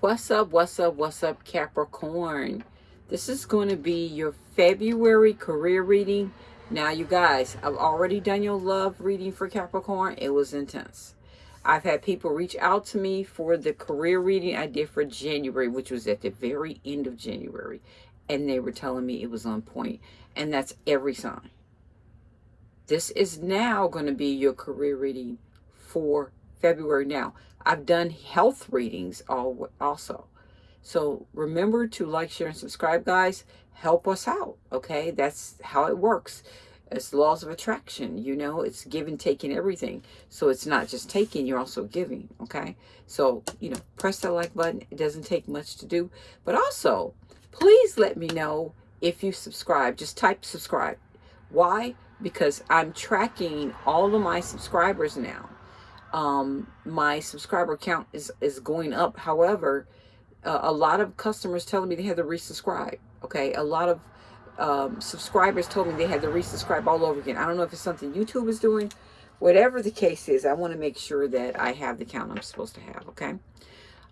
What's up, what's up, what's up, Capricorn? This is going to be your February career reading. Now, you guys, I've already done your love reading for Capricorn. It was intense. I've had people reach out to me for the career reading I did for January, which was at the very end of January. And they were telling me it was on point. And that's every sign. This is now going to be your career reading for February. Now, I've done health readings all, also. So remember to like, share, and subscribe, guys. Help us out, okay? That's how it works. It's laws of attraction, you know, it's giving, taking, everything. So it's not just taking, you're also giving, okay? So, you know, press that like button. It doesn't take much to do. But also, please let me know if you subscribe. Just type subscribe. Why? Because I'm tracking all of my subscribers now um, my subscriber count is, is going up. However, uh, a lot of customers telling me they had to resubscribe. Okay, a lot of um, subscribers told me they had to resubscribe all over again. I don't know if it's something YouTube is doing. Whatever the case is, I want to make sure that I have the count I'm supposed to have, okay?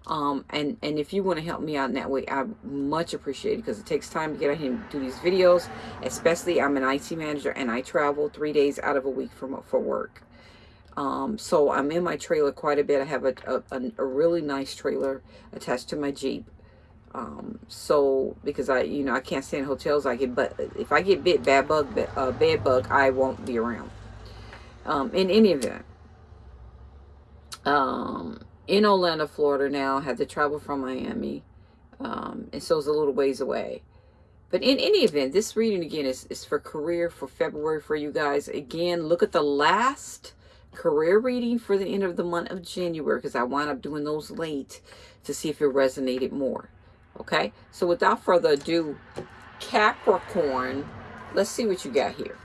Um, and, and if you want to help me out in that way, I much appreciate it because it takes time to get out here and do these videos. Especially, I'm an IT manager and I travel three days out of a week for, for work. Um, so I'm in my trailer quite a bit. I have a, a, a really nice trailer attached to my Jeep. Um, so because I, you know, I can't stay in hotels. I get, but if I get bit bad bug, uh, bed bug, I won't be around. Um, in any event, um, in Orlando, Florida now, had to travel from Miami. Um, and so it's a little ways away. But in any event, this reading again is, is for career for February for you guys. Again, look at the last career reading for the end of the month of January because I wound up doing those late to see if it resonated more. Okay, so without further ado, Capricorn, let's see what you got here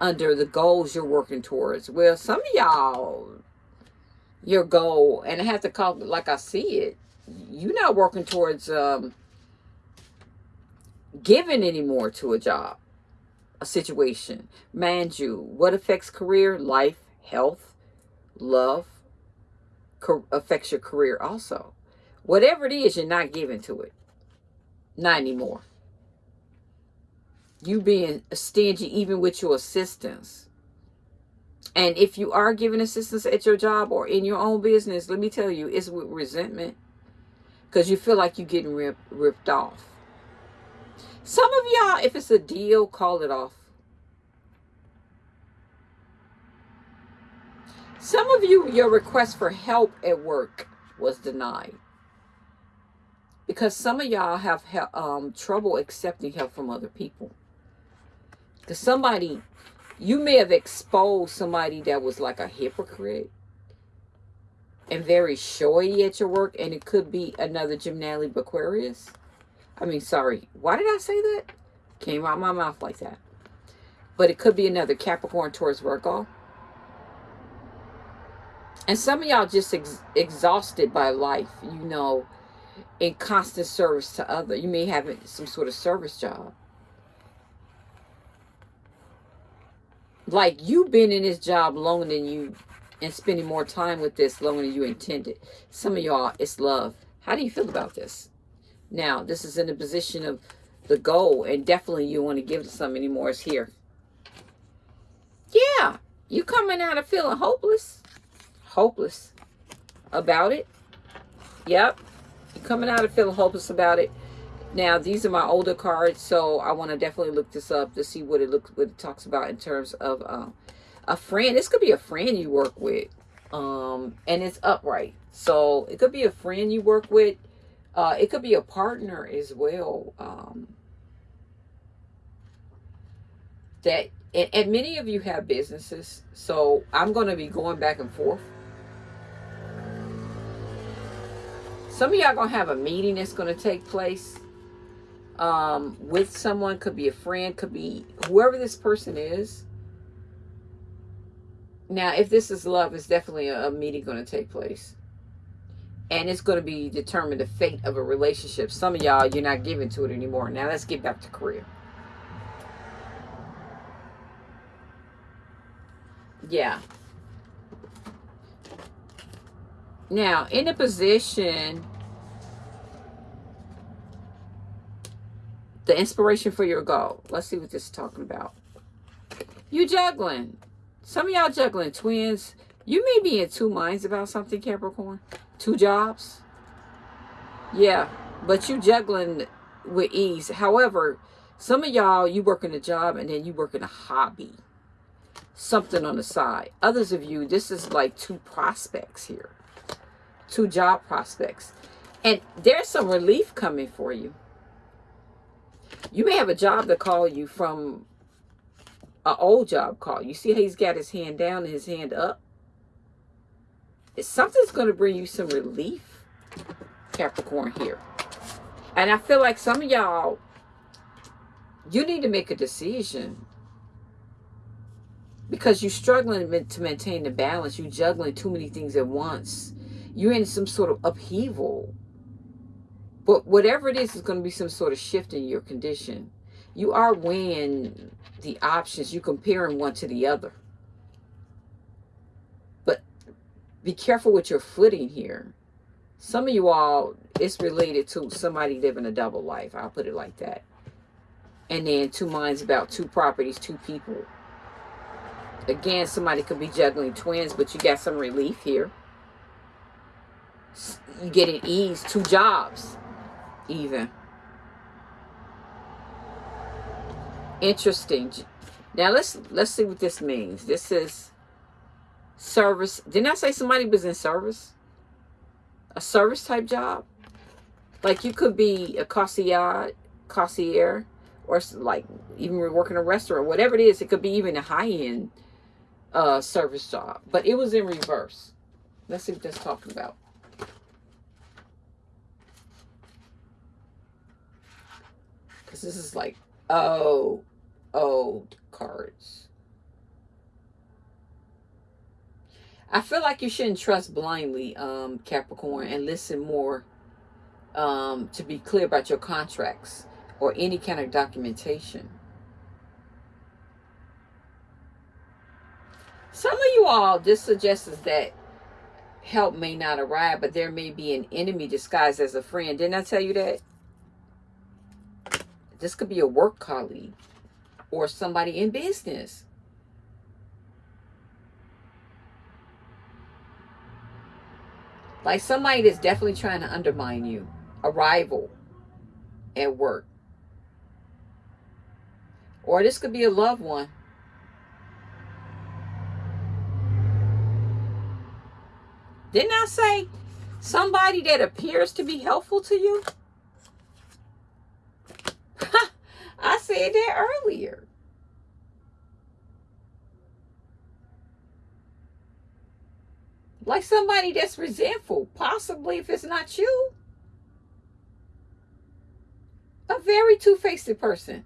under the goals you're working towards. Well, some of y'all, your goal, and I have to call like I see it, you're not working towards um, giving anymore to a job, a situation. Mind you, what affects career, life, health, love, affects your career also. Whatever it is, you're not giving to it. Not anymore. You being stingy even with your assistance. And if you are giving assistance at your job or in your own business, let me tell you, it's with resentment. Because you feel like you're getting rip, ripped off. Some of y'all, if it's a deal, call it off. Some of you, your request for help at work was denied. Because some of y'all have um, trouble accepting help from other people. Because somebody, you may have exposed somebody that was like a hypocrite and very showy at your work. And it could be another Gemini Aquarius. I mean, sorry. Why did I say that? Came out my mouth like that. But it could be another Capricorn, Taurus, Virgo. And some of y'all just ex exhausted by life, you know, in constant service to other. You may have some sort of service job. Like you've been in this job longer than you and spending more time with this longer than you intended. Some of y'all, it's love. How do you feel about this? Now, this is in the position of the goal, and definitely you want to give to some anymore is here. Yeah, you coming out of feeling hopeless hopeless about it. Yep. You're coming out of feeling hopeless about it. Now, these are my older cards, so I want to definitely look this up to see what it looks what it talks about in terms of uh, a friend. This could be a friend you work with, um, and it's upright. So it could be a friend you work with. Uh, it could be a partner as well. Um, that and, and many of you have businesses, so I'm going to be going back and forth Some of y'all going to have a meeting that's going to take place um, with someone. Could be a friend. Could be whoever this person is. Now, if this is love, it's definitely a, a meeting going to take place. And it's going to be determined the fate of a relationship. Some of y'all, you're not giving to it anymore. Now, let's get back to career. Yeah. Now, in a position the inspiration for your goal. Let's see what this is talking about. You juggling. Some of y'all juggling twins. You may be in two minds about something, Capricorn. Two jobs. Yeah, but you juggling with ease. However, some of y'all, you work in a job and then you work in a hobby. Something on the side. Others of you, this is like two prospects here. Two job prospects. And there's some relief coming for you. You may have a job to call you from an old job call. You see how he's got his hand down and his hand up? Something's going to bring you some relief, Capricorn, here. And I feel like some of y'all, you need to make a decision because you're struggling to maintain the balance. You're juggling too many things at once. You're in some sort of upheaval. But whatever it is, is going to be some sort of shift in your condition. You are weighing the options. You're comparing one to the other. But be careful with your footing here. Some of you all, it's related to somebody living a double life. I'll put it like that. And then two minds about two properties, two people. Again, somebody could be juggling twins, but you got some relief here. You get an ease, two jobs, even. Interesting. Now let's let's see what this means. This is service. Didn't I say somebody was in service? A service type job? Like you could be a concierge, concierge, or like even working a restaurant, whatever it is. It could be even a high end uh, service job, but it was in reverse. Let's see what that's talking about. Because this is like, oh, old cards. I feel like you shouldn't trust blindly, um, Capricorn, and listen more um, to be clear about your contracts or any kind of documentation. Some of you all, this suggests that help may not arrive, but there may be an enemy disguised as a friend. Didn't I tell you that? This could be a work colleague or somebody in business. Like somebody that's definitely trying to undermine you. A rival at work. Or this could be a loved one. Didn't I say somebody that appears to be helpful to you? I said that earlier. Like somebody that's resentful, possibly if it's not you. A very two-faced person.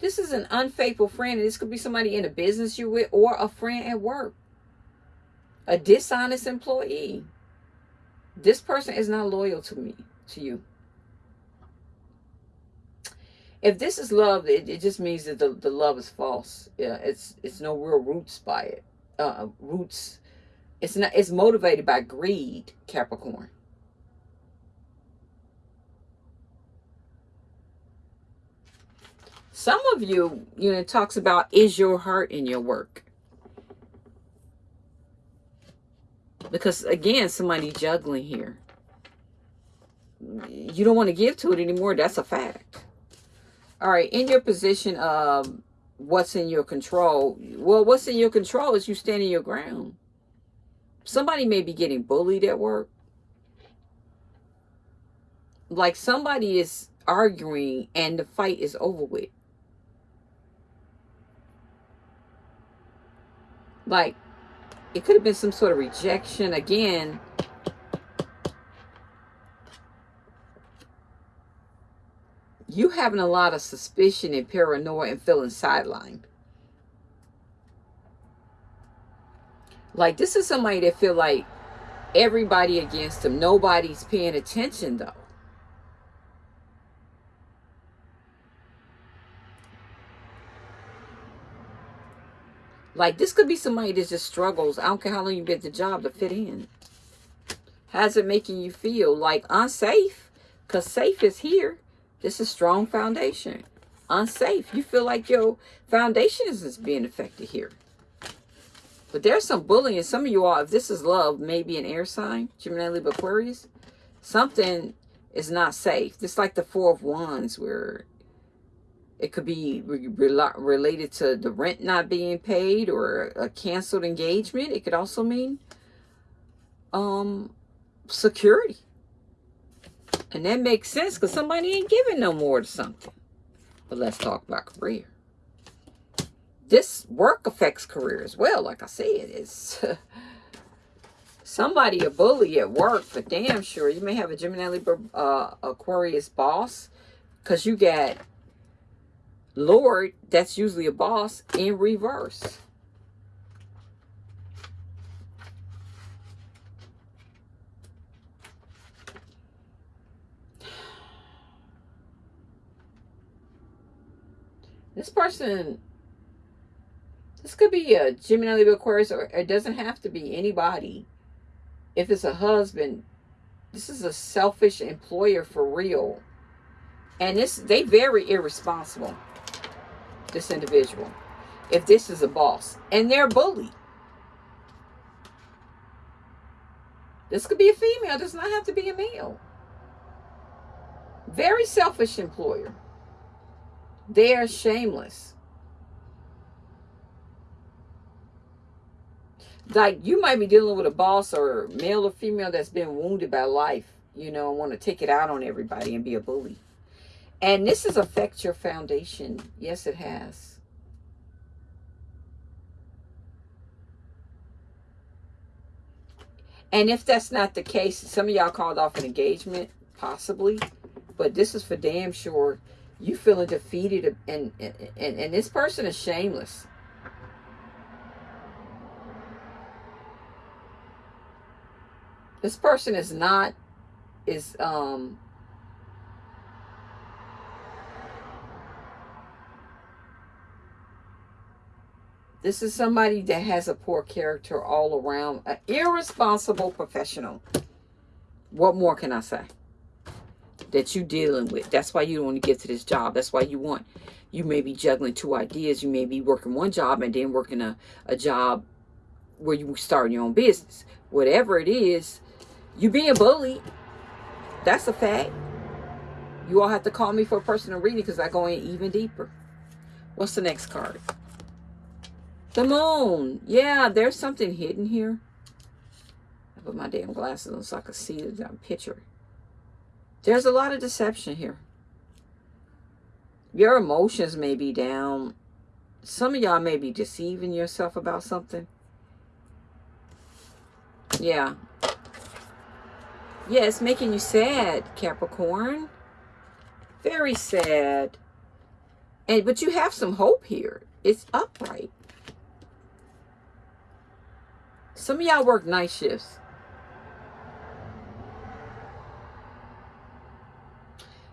This is an unfaithful friend. And This could be somebody in a business you're with or a friend at work. A dishonest employee. This person is not loyal to me, to you if this is love, it, it just means that the, the love is false. Yeah, it's it's no real roots by it. Uh, roots. It's not. It's motivated by greed, Capricorn. Some of you, you know, talks about is your heart in your work. Because again, somebody juggling here. You don't want to give to it anymore. That's a fact. All right, in your position of what's in your control, well, what's in your control is you standing your ground. Somebody may be getting bullied at work. Like somebody is arguing and the fight is over with. Like, it could have been some sort of rejection. Again, you having a lot of suspicion and paranoia and feeling sidelined. Like this is somebody that feel like everybody against them. Nobody's paying attention though. Like this could be somebody that just struggles. I don't care how long you get the job to fit in. How's it making you feel? Like unsafe? Because safe is here. This is strong foundation. Unsafe. You feel like your foundation is being affected here. But there's some bullying. Some of you all, if this is love, maybe an air sign, Gemini, Libra, Aquarius, something is not safe. It's like the Four of Wands where it could be re related to the rent not being paid or a canceled engagement. It could also mean um, security. And that makes sense because somebody ain't giving no more to something. But let's talk about career. This work affects career as well. Like I said, it's somebody a bully at work for damn sure. You may have a Gemini Libra uh, Aquarius boss because you got Lord, that's usually a boss, in reverse. This person, this could be a Gemini, Libra, Aquarius, or it doesn't have to be anybody. If it's a husband, this is a selfish employer for real. And this, they very irresponsible, this individual. If this is a boss. And they're a bully. This could be a female. Does not have to be a male. Very selfish employer. They are shameless. Like you might be dealing with a boss or male or female that's been wounded by life, you know, and want to take it out on everybody and be a bully. And this has affected your foundation. Yes, it has. And if that's not the case, some of y'all called off an engagement, possibly. But this is for damn sure you feeling defeated and, and, and, this person is shameless. This person is not, is, um, This is somebody that has a poor character all around. An irresponsible professional. What more can I say? That you're dealing with. That's why you don't want to get to this job. That's why you want, you may be juggling two ideas. You may be working one job and then working a, a job where you start your own business. Whatever it is, you being bullied. That's a fact. You all have to call me for a personal reading because I go in even deeper. What's the next card? The moon. Yeah, there's something hidden here. I put my damn glasses on so I can see the picture. There's a lot of deception here. Your emotions may be down. Some of y'all may be deceiving yourself about something. Yeah. Yeah, it's making you sad, Capricorn. Very sad. And But you have some hope here. It's upright. Some of y'all work night shifts.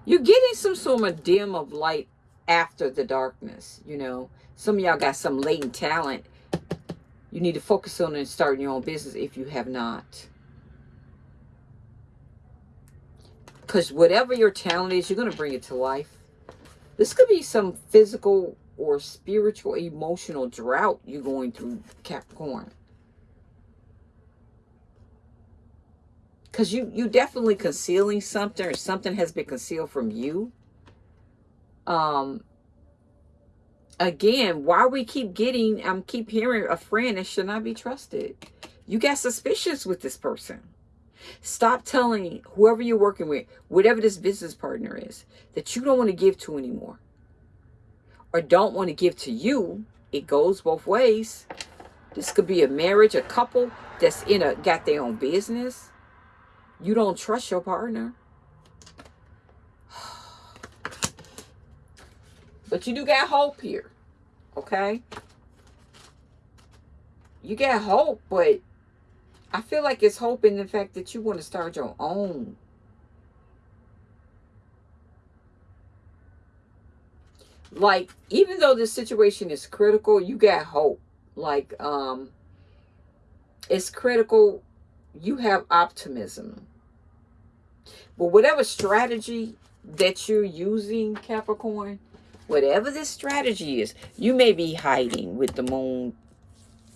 You're getting some sort of dim of light after the darkness, you know. Some of y'all got some latent talent. You need to focus on and starting your own business if you have not. Because whatever your talent is, you're going to bring it to life. This could be some physical or spiritual, emotional drought you're going through, Capricorn. Because you you definitely concealing something or something has been concealed from you. Um again why we keep getting i'm keep hearing a friend that should not be trusted. You got suspicious with this person. Stop telling whoever you're working with whatever this business partner is that you don't want to give to anymore. Or don't want to give to you. It goes both ways. This could be a marriage a couple that's in a got their own business you don't trust your partner. But you do got hope here. Okay? You got hope, but I feel like it's hope in the fact that you want to start your own. Like, even though this situation is critical, you got hope. Like, um, it's critical you have optimism. But whatever strategy that you're using, Capricorn, whatever this strategy is, you may be hiding with the moon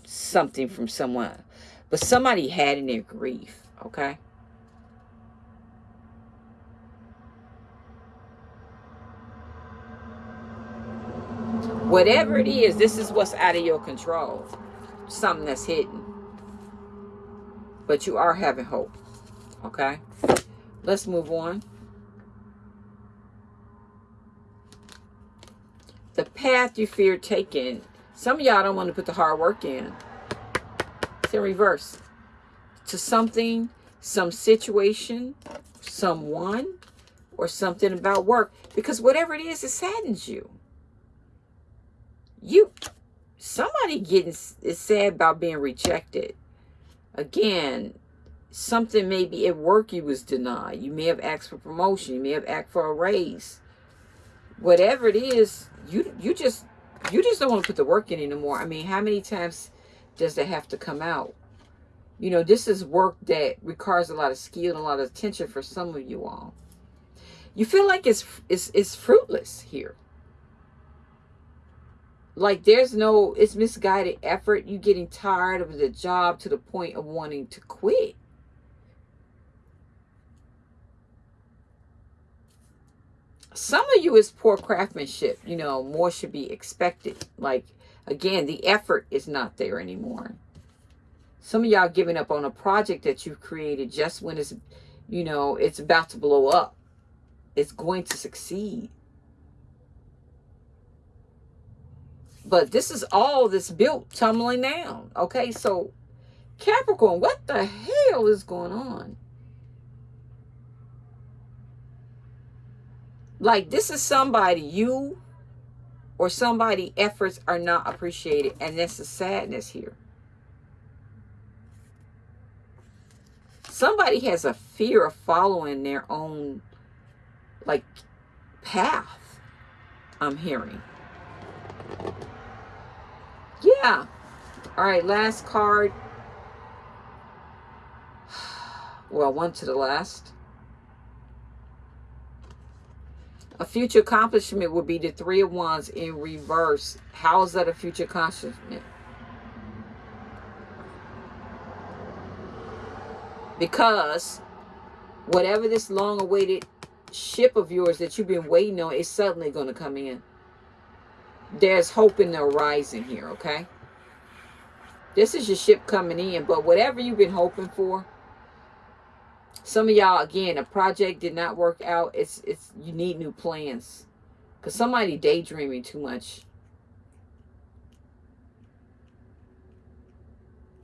something from someone, but somebody had in their grief, okay? Whatever it is, this is what's out of your control. Something that's hidden. But you are having hope. Okay? Let's move on. The path you fear taking. Some of y'all don't want to put the hard work in. It's in reverse. To something, some situation, someone, or something about work. Because whatever it is, it saddens you you somebody getting is sad about being rejected again something maybe at work you was denied. You may have asked for promotion. You may have asked for a raise. Whatever it is you you just you just don't want to put the work in anymore. I mean how many times does that have to come out? You know this is work that requires a lot of skill and a lot of attention for some of you all. You feel like it's it's, it's fruitless here like there's no it's misguided effort. You getting tired of the job to the point of wanting to quit. Some of you is poor craftsmanship you know more should be expected. Like again the effort is not there anymore. Some of y'all giving up on a project that you've created just when it's you know it's about to blow up. It's going to succeed But this is all this built tumbling down. Okay, so Capricorn, what the hell is going on? Like this is somebody you or somebody efforts are not appreciated and that's the sadness here. Somebody has a fear of following their own like path. I'm hearing. Yeah. All right, last card. Well, one to the last. A future accomplishment would be the three of wands in reverse. How is that a future accomplishment? Because whatever this long awaited ship of yours that you've been waiting on is suddenly going to come in there's hope in the horizon here, okay? This is your ship coming in, but whatever you've been hoping for, some of y'all, again, a project did not work out. It's, it's, you need new plans. Because somebody daydreaming too much.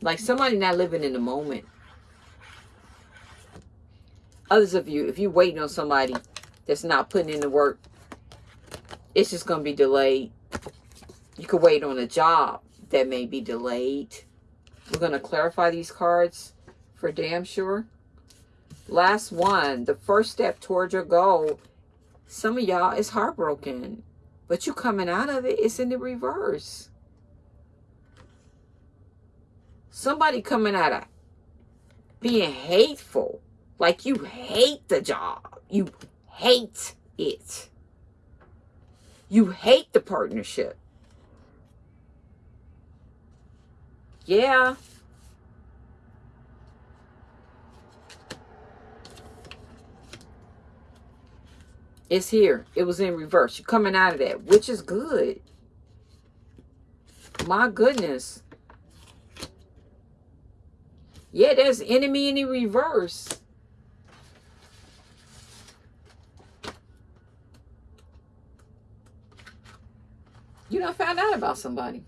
Like somebody not living in the moment. Others of you, if you're waiting on somebody that's not putting in the work, it's just going to be delayed. You could wait on a job that may be delayed. We're going to clarify these cards for damn sure. Last one, the first step towards your goal. Some of y'all is heartbroken, but you coming out of it, it's in the reverse. Somebody coming out of being hateful, like you hate the job. You hate it. You hate the partnership. Yeah. It's here. It was in reverse. You're coming out of that, which is good. My goodness. Yeah, there's enemy in the reverse. You know, found out about somebody.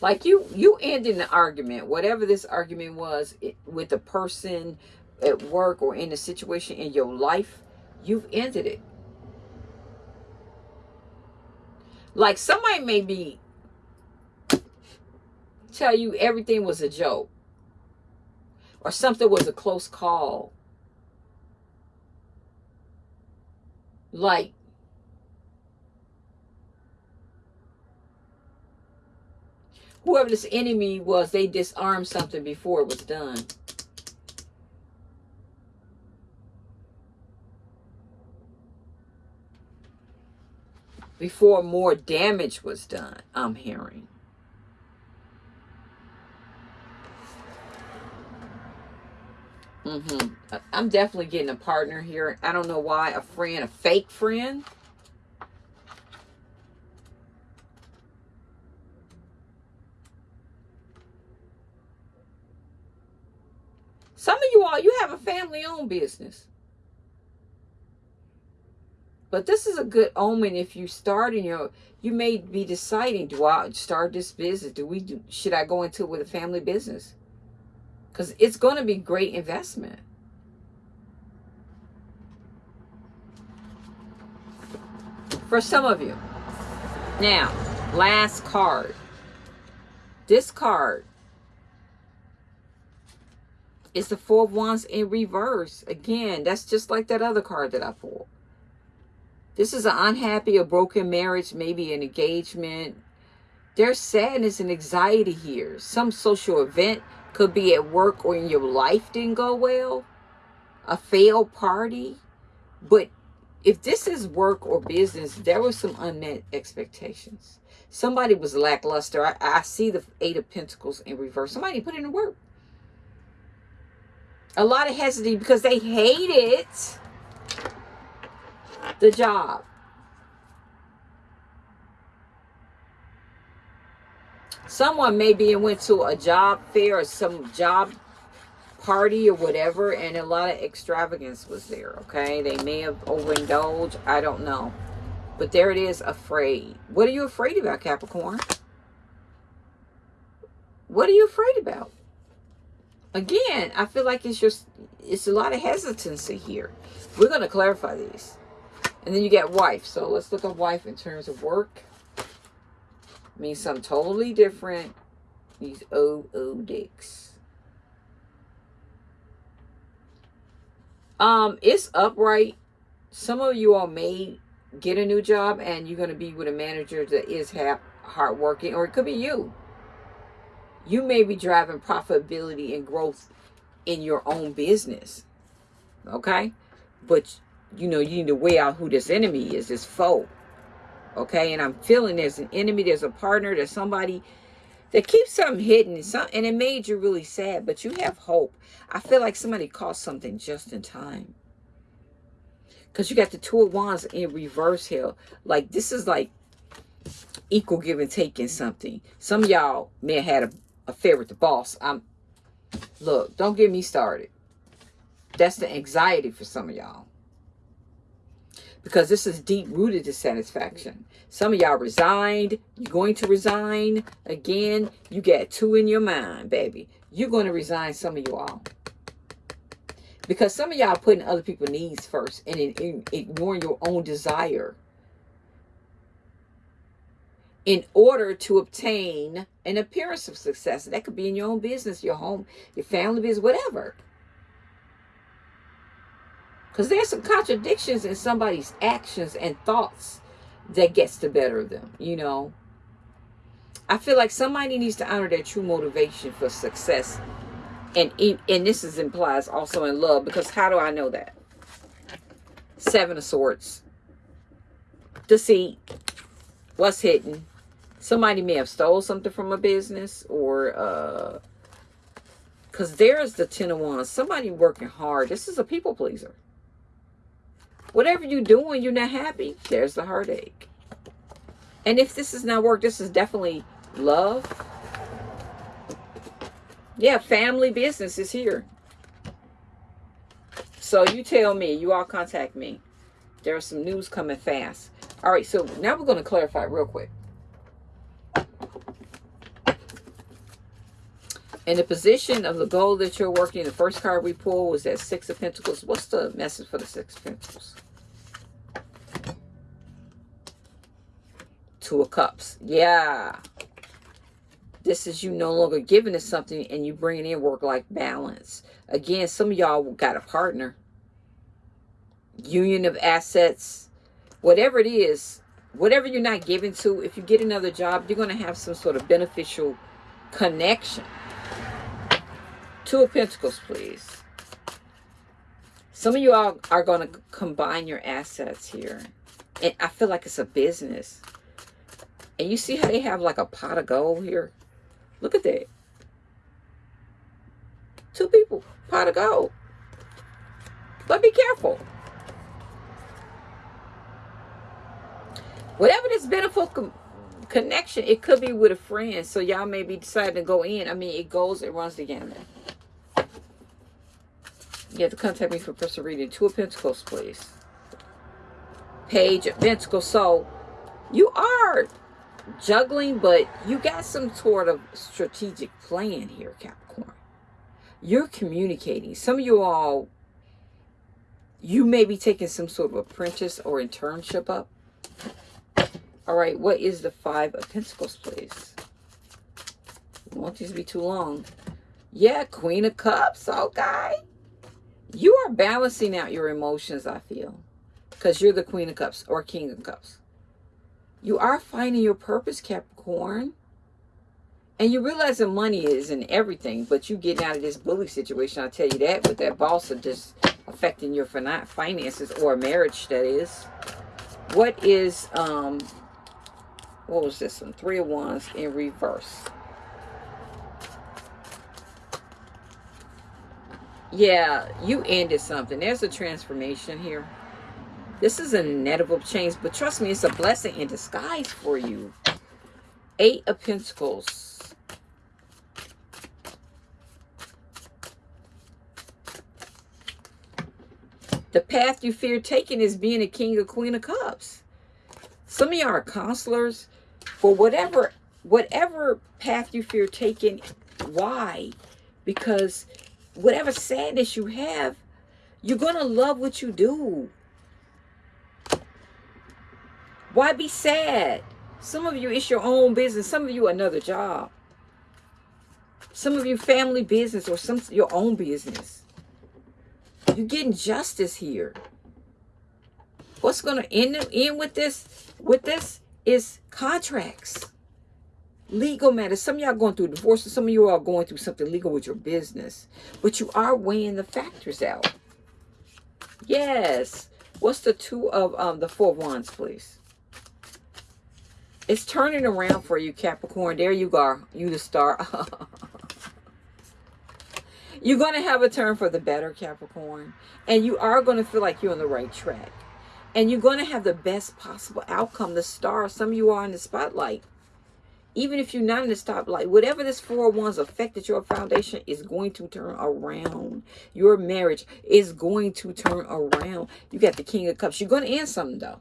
Like you, you ended the argument, whatever this argument was it, with the person at work or in a situation in your life, you've ended it. Like somebody may be tell you everything was a joke or something was a close call. Like, whoever this enemy was, they disarmed something before it was done. Before more damage was done, I'm hearing. Mm-hmm. I'm definitely getting a partner here. I don't know why. A friend, a fake friend. Some of you all, you have a family-owned business. But this is a good omen if you start in your, you may be deciding, do I start this business? Do we, do, should I go into it with a family business? Because it's going to be great investment. For some of you. Now, last card. This card is the Four of Wands in reverse. Again, that's just like that other card that I pulled. This is an unhappy or broken marriage, maybe an engagement. There's sadness and anxiety here. Some social event could be at work or in your life didn't go well. A failed party. But if this is work or business, there were some unmet expectations. Somebody was lackluster. I, I see the Eight of Pentacles in reverse. Somebody put in the work. A lot of hesitancy because they hated the job. Someone maybe went to a job fair or some job party or whatever and a lot of extravagance was there, okay? They may have overindulged. I don't know. But there it is, afraid. What are you afraid about, Capricorn? What are you afraid about? Again, I feel like it's just, it's a lot of hesitancy here. We're going to clarify these. And then you get wife. So let's look at wife in terms of work. Means something totally different. These OO dicks. Um, it's upright. Some of you all may get a new job and you're going to be with a manager that is hardworking, or it could be you. You may be driving profitability and growth in your own business. Okay? But, you know, you need to weigh out who this enemy is, this foe. Okay? And I'm feeling there's an enemy, there's a partner, there's somebody that keeps something hidden. And, some, and it made you really sad, but you have hope. I feel like somebody caught something just in time. Because you got the two of wands in reverse here. Like, this is like equal give and take in something. Some y'all may have had a affair with the boss. I'm look, don't get me started. That's the anxiety for some of y'all. Because this is deep-rooted dissatisfaction. Some of y'all resigned. You're going to resign. Again, you got two in your mind, baby. You're going to resign some of you all. Because some of y'all putting other people's needs first and ignoring your own desire in order to obtain an appearance of success. That could be in your own business, your home, your family business, whatever. Because there's some contradictions in somebody's actions and thoughts that gets the better of them, you know. I feel like somebody needs to honor their true motivation for success. And, and this is implies also in love, because how do I know that? Seven of Swords. Deceit. What's hidden? somebody may have stole something from a business or uh because there's the ten of wands somebody working hard this is a people pleaser whatever you're doing you're not happy there's the heartache. And if this is not work this is definitely love. Yeah family business is here. So you tell me you all contact me. There's some news coming fast. All right so now we're going to clarify real quick In the position of the goal that you're working, the first card we pulled was that Six of Pentacles. What's the message for the Six of Pentacles? Two of Cups. Yeah. This is you no longer giving us something and you bringing in work-life balance. Again, some of y'all got a partner. Union of assets. Whatever it is, whatever you're not giving to, if you get another job, you're going to have some sort of beneficial connection. Two of Pentacles, please. Some of you all are going to combine your assets here. And I feel like it's a business. And you see how they have like a pot of gold here? Look at that. Two people, pot of gold. But be careful. Whatever this benefit connection, it could be with a friend. So y'all may be deciding to go in. I mean, it goes, it runs the gamut. You have to contact me for personal reading. Two of Pentacles, please. Page of Pentacles. So you are juggling, but you got some sort of strategic plan here, Capricorn. You're communicating. Some of you all, you may be taking some sort of apprentice or internship up. All right, what is the Five of Pentacles, please? I want these to be too long. Yeah, Queen of Cups, okay. You are balancing out your emotions, I feel. Because you're the Queen of Cups or King of Cups. You are finding your purpose, Capricorn. And you realize that money is in everything, but you getting out of this bully situation, I'll tell you that, with that boss of just affecting your finances or marriage, that is. What is, um, what was this one? Three of Wands in reverse. Yeah, you ended something. There's a transformation here. This is an inevitable change, but trust me, it's a blessing in disguise for you. Eight of Pentacles. The path you fear taking is being a king or queen of cups. Some of y'all are counselors for whatever whatever path you fear taking. Why? Because whatever sadness you have, you're going to love what you do. Why be sad? Some of you, it's your own business. Some of you, another job. Some of you, family business or some your own business. You're getting justice here. What's going to end, end with this? With this is contracts. Legal matters. Some of y'all going through divorce. Some of you are going through something legal with your business. But you are weighing the factors out. Yes. What's the two of um, the four wands, please? It's turning around for you, Capricorn. There you go. You the star. you're going to have a turn for the better, Capricorn. And you are going to feel like you're on the right track. And you're going to have the best possible outcome. The star, some of you are in the spotlight. Even if you're not in the spotlight, whatever this four oh ones affected your foundation is going to turn around. Your marriage is going to turn around. You got the King of Cups. You're going to end something, though.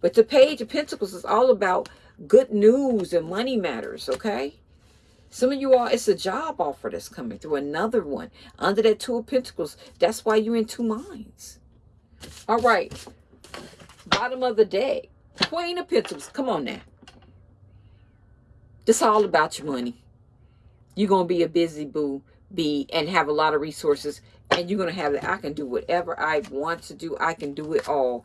But the Page of Pentacles is all about good news and money matters, okay? Some of you all, it's a job offer that's coming through. Another one. Under that Two of Pentacles. That's why you're in two minds. All right. Bottom of the deck. Queen of Pentacles. Come on now. This all about your money. You're going to be a busy boo be and have a lot of resources. And you're going to have that. I can do whatever I want to do. I can do it all.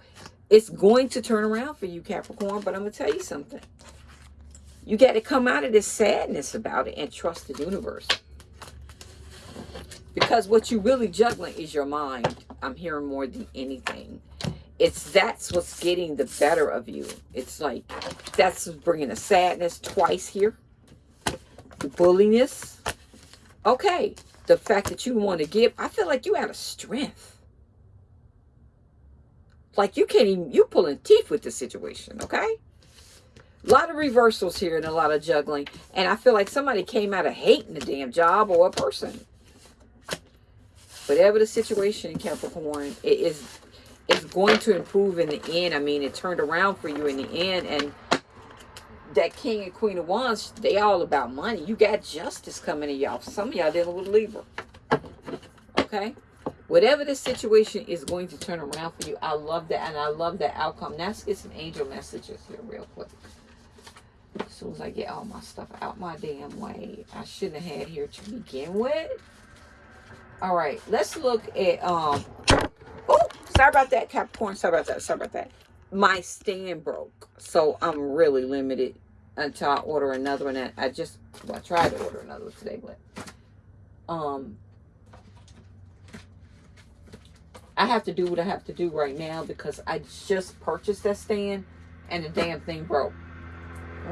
It's going to turn around for you, Capricorn, but I'm going to tell you something. You got to come out of this sadness about it and trust the universe. Because what you're really juggling is your mind. I'm hearing more than anything. It's that's what's getting the better of you. It's like that's bringing a sadness twice here. The bulliness. Okay. The fact that you want to give. I feel like you out of strength. Like you can't even, you pulling teeth with the situation, okay? A lot of reversals here and a lot of juggling. And I feel like somebody came out of hating the damn job or a person. Whatever the situation in Capricorn, it is it's going to improve in the end. I mean, it turned around for you in the end. And that King and Queen of Wands, they all about money. You got justice coming to y'all. Some of y'all dealing with Libra. Okay? Whatever the situation is going to turn around for you, I love that. And I love that outcome. Now, let's get some angel messages here real quick. As soon as I get all my stuff out my damn way. I shouldn't have had here to begin with. All right, let's look at, um, oh, sorry about that, Capricorn. Sorry about that. Sorry about that. My stand broke. So I'm really limited until I order another one. I just, well, I tried to order another one today, but, um, I have to do what I have to do right now because I just purchased that stand and the damn thing broke.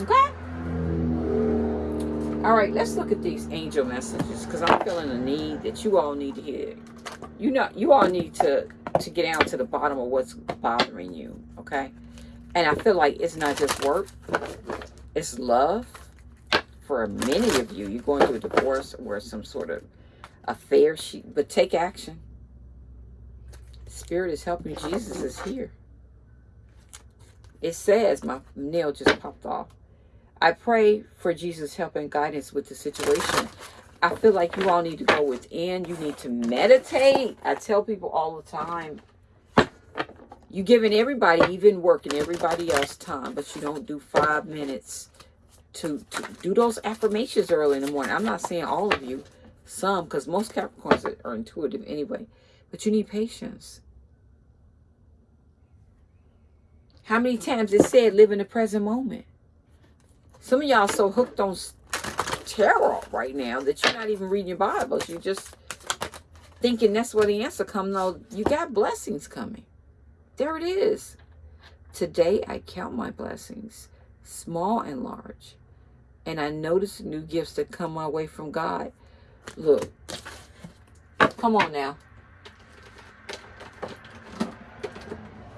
Okay? All right, let's look at these angel messages because I'm feeling a need that you all need to hear. You know, you all need to to get down to the bottom of what's bothering you. Okay, and I feel like it's not just work; it's love. For many of you, you're going through a divorce or some sort of affair. She, but take action. Spirit is helping. Jesus is here. It says my nail just popped off I pray for Jesus' help and guidance with the situation. I feel like you all need to go within. You need to meditate. I tell people all the time, you're giving everybody, even working everybody else time, but you don't do five minutes to, to do those affirmations early in the morning. I'm not saying all of you, some, because most Capricorns are, are intuitive anyway, but you need patience. How many times it said live in the present moment? Some of y'all so hooked on tarot right now that you're not even reading your Bibles. You're just thinking that's where the answer comes. No, you got blessings coming. There it is. Today I count my blessings, small and large. And I notice new gifts that come my way from God. Look. Come on now.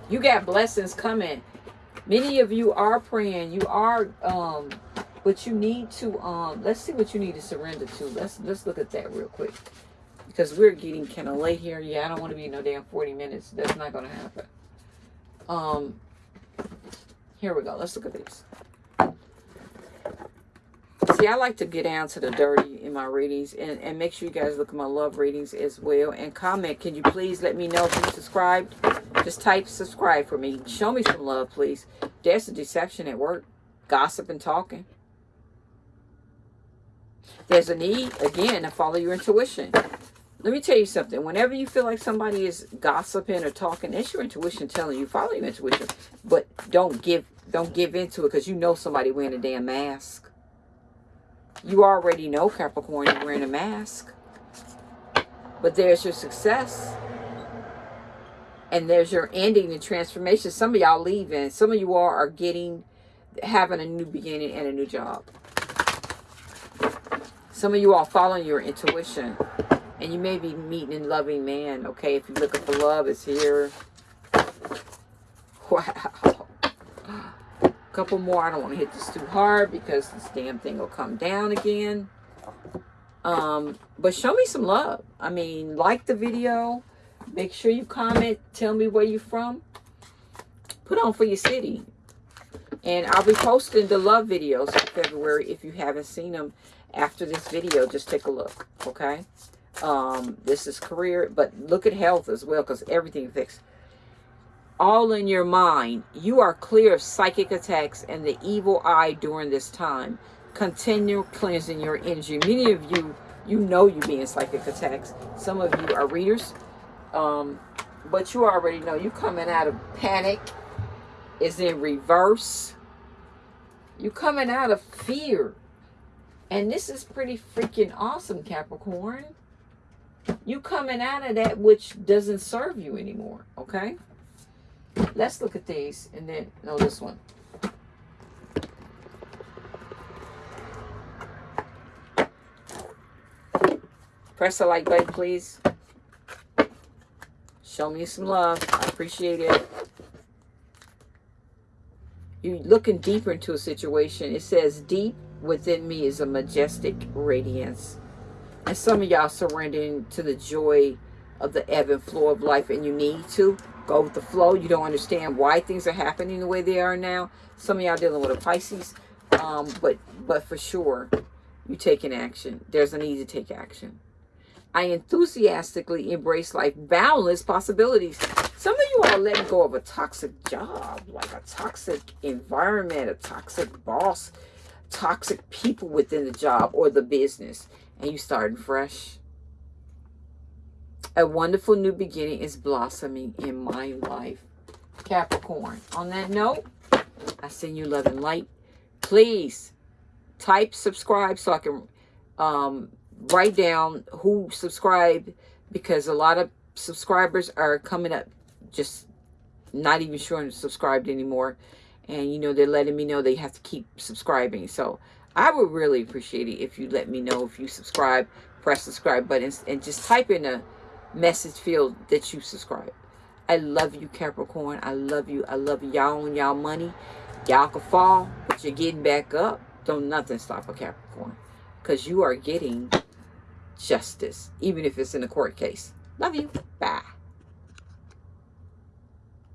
You got blessings coming many of you are praying you are um but you need to um let's see what you need to surrender to. Let's let's look at that real quick. Because we're getting kind of late here. Yeah i don't want to be no damn 40 minutes. That's not gonna happen. Um here we go. Let's look at these see i like to get down to the dirty in my readings and and make sure you guys look at my love readings as well. And comment can you please let me know if you subscribed? Just type subscribe for me. Show me some love, please. There's a deception at work. Gossip and talking. There's a need, again, to follow your intuition. Let me tell you something. Whenever you feel like somebody is gossiping or talking, it's your intuition telling you, follow your intuition. But don't give don't give into it because you know somebody wearing a damn mask. You already know, Capricorn, you're wearing a mask. But there's your success and there's your ending and transformation. Some of y'all leaving. Some of you all are getting, having a new beginning and a new job. Some of you all following your intuition. And you may be meeting a loving man, okay? If you're looking for love, it's here. Wow. A couple more. I don't want to hit this too hard because this damn thing will come down again. Um, but show me some love. I mean, like the video Make sure you comment. Tell me where you're from. Put on for your city. And I'll be posting the love videos in February. If you haven't seen them after this video, just take a look. Okay? Um, this is career. But look at health as well because everything affects all in your mind. You are clear of psychic attacks and the evil eye during this time. Continue cleansing your energy. Many of you, you know you being psychic attacks. Some of you are readers. Um, but you already know you coming out of panic is in reverse. You coming out of fear. And this is pretty freaking awesome, Capricorn. You coming out of that which doesn't serve you anymore, okay? Let's look at these and then, no, this one. Press the like button, please. Show me some love. I appreciate it. You're looking deeper into a situation. It says, deep within me is a majestic radiance. And some of y'all surrendering to the joy of the ebb and flow of life. And you need to go with the flow. You don't understand why things are happening the way they are now. Some of y'all dealing with a Pisces. Um, but, but for sure, you taking action. There's a need to take action. I enthusiastically embrace life boundless possibilities. Some of you are letting go of a toxic job, like a toxic environment, a toxic boss, toxic people within the job or the business, and you starting fresh. A wonderful new beginning is blossoming in my life. Capricorn. On that note, I send you love and light. Please type subscribe so I can um, write down who subscribed because a lot of subscribers are coming up just not even sure I'm subscribed anymore. And, you know, they're letting me know they have to keep subscribing. So I would really appreciate it if you let me know if you subscribe, press subscribe button, and just type in a message field that you subscribe. I love you, Capricorn. I love you. I love y'all and y'all money. Y'all can fall, but you're getting back up. Don't nothing stop a Capricorn. Because you are getting justice, even if it's in a court case. Love you. Bye.